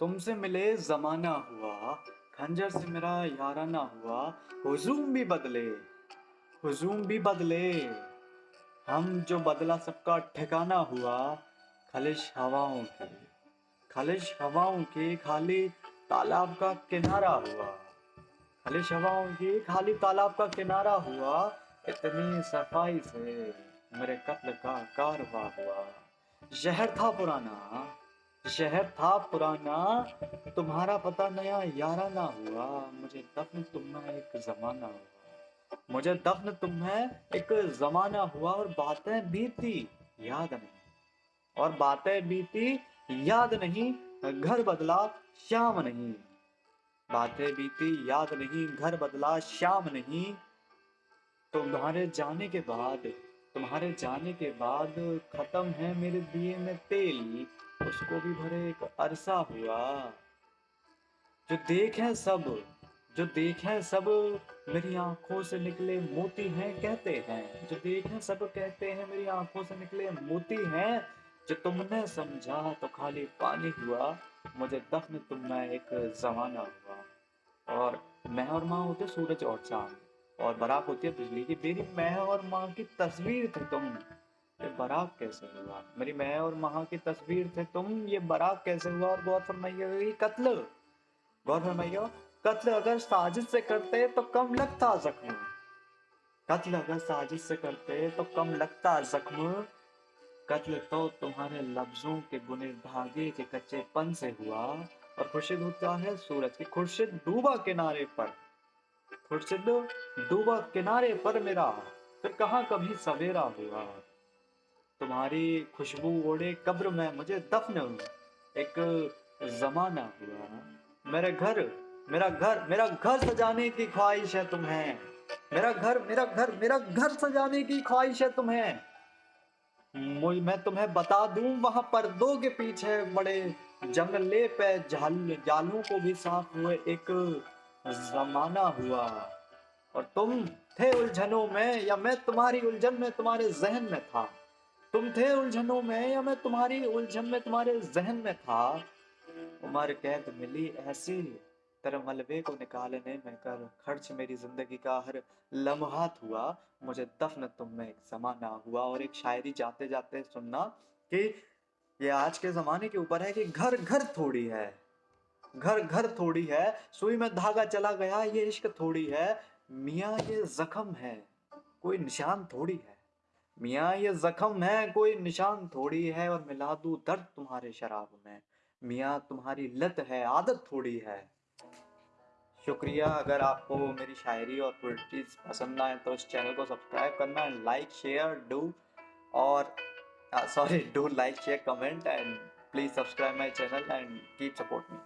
तुमसे मिले जमाना हुआ, खंजर से मेरा याराना हुआ, हुजूम भी बदले, हुजूम भी बदले। हम जो बदला सबका ठिकाना हुआ, खलिश हवाओं के, खलिश हवाओं के खाली तालाब का किनारा हुआ। खलिश हवाओं की खाली तालाब का किनारा हुआ, इतनी सफ़ाई से मेरे कत्ल का कारवा हुआ। शहर था पुराना शहर था पुराना, तुम्हारा पता नया यारा ना हुआ। मुझे दफन तुम्हें एक जमाना हुआ। मुझे दफन तुम्हें एक जमाना हुआ और बातें बीती, याद नहीं। और बातें बीती, याद नहीं, घर बदला श्याम नहीं। बातें बीती, याद नहीं, घर बदला श्याम नहीं। तुम्हारे जाने के बाद, तुम्हारे जाने के बाद खत्म है मेरे दिए में तेल। उसको भी भरे एक अरसा हुआ। जो देखे सब, जो देखे सब, मेरी आँखों से निकले मोती हैं कहते हैं। जो देखे सब कहते हैं, मेरी आँखों से निकले मोती हैं। जो तुमने समझा तो खाली पानी हुआ, मुझे दफन तुमने एक जमाना हुआ। और मैं और माँ होते सूरज और चाँद, और बराक होती है बिजली की मेरी मैं और माँ की तस्वीर थी तुम। बराक कैसे हुआ? मेरी मैं और महा की तस्वीर थे, तुम ये बराक कैसे हुआ? और गौर फरमाइए कत्ल। गौर फरमाइए, कत्ल अगर साजिश से करते तो कम लगता जख्म। कत्ल अगर साजिश से करते तो कम लगता जख्म। कत्ल तो तुम्हारे लफ्जों के बुने धागे के कच्चे पन से हुआ। और खुर्शीद होता है सूरज की, खुर्शीद डूबा किनारे पर। खुर्शीद डूबा किनारे पर मेरा। फिर कहा कभी सवेरा हुआ? तुम्हारी खुशबू ओढ़े, कब्र में मुझे दफन एक जमाना हुआ। मेरे घर, मेरा घर मेरा घर सजाने की ख्वाहिश है तुम्हें। मेरा घर मेरा घर मेरा घर सजाने की ख्वाहिश है तुम्हें। मैं तुम्हें बता दूँ, वहाँ पर्दों के पीछे बड़े जंगले पे जाल जालों को भी साफ़ हुए एक जमाना हुआ। और तुम थे उलझनों में, या मैं तुम्हारी उलझन में, तुम्हारे जहन में था? तुम थे उलझनों में या मैं तुम्हारी उलझन में, तुम्हारे जहन में था? उम्र कैद मिली ऐसी तेरे मलबे को निकालने में कर खर्च मेरी ज़िंदगी का हर लम्हात हुआ मुझे दफन तुम में एक जमाना हुआ और एक शायरी जाते जाते सुनना कि ये आज के जमाने के ऊपर है कि घर घर थोड़ी है। घर घर थोड़ी है। सुई में धागा चला गया, ये इश्क थोड़ी है। मियाँ, ये जख्म है। कोई निशान थोड़ी है। मियाँ, ये जख्म है, कोई निशान थोड़ी है और मिला दू दर्द तुम्हारे शराब में। मियाँ, तुम्हारी लत है, आदत थोड़ी है। शुक्रिया, अगर आपको मेरी शायरी और पोइट्रीज पसंद आए तो इस चैनल को सब्सक्राइब करना एंड लाइक, शेयर, डू, और sorry, do, like, share, comment, and please subscribe my channel and keep support me.